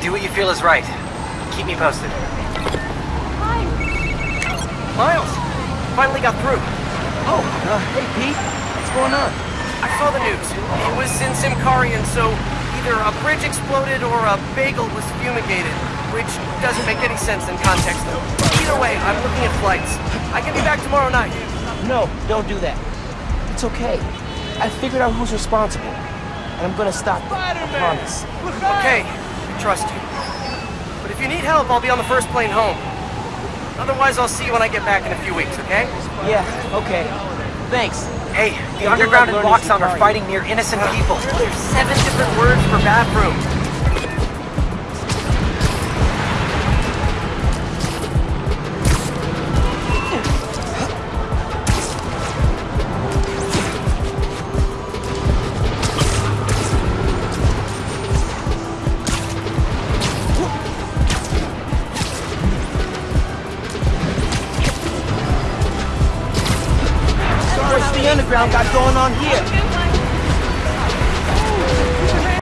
Do what you feel is right. Keep me posted. Miles, finally got through. Oh, uh, hey Pete, what's going on? I saw the news. It was in Symkarian, so either a bridge exploded or a bagel was fumigated, which doesn't make any sense in context. Though. Either way, I'm looking at flights. I can be back tomorrow night. No, don't do that. It's okay. I figured out who's responsible, and I'm gonna stop them. I promise. Okay, I trust you. But if you need help, I'll be on the first plane home. Otherwise, I'll see you when I get back in a few weeks, okay? Yeah, okay. Thanks. Hey, the Underground and learning are fighting near innocent people. There's seven different words for bathroom. The underground got going on here?